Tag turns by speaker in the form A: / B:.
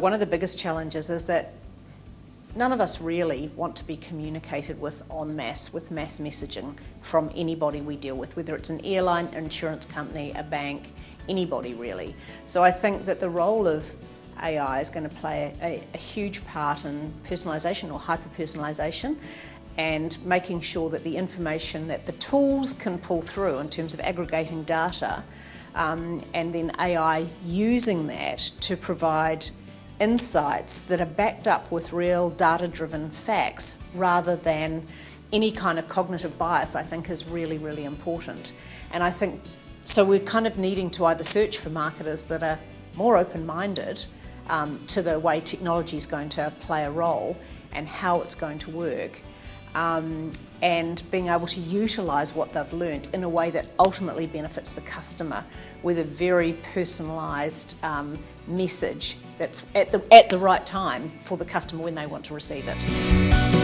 A: One of the biggest challenges is that none of us really want to be communicated with en masse, with mass messaging from anybody we deal with, whether it's an airline, an insurance company, a bank, anybody really. So I think that the role of AI is going to play a, a huge part in personalisation or hyper-personalisation and making sure that the information that the tools can pull through in terms of aggregating data um, and then AI using that to provide insights that are backed up with real data-driven facts rather than any kind of cognitive bias I think is really, really important. And I think, so we're kind of needing to either search for marketers that are more open-minded um, to the way technology is going to play a role and how it's going to work um, and being able to utilise what they've learnt in a way that ultimately benefits the customer with a very personalised um, message that's at the, at the right time for the customer when they want to receive it.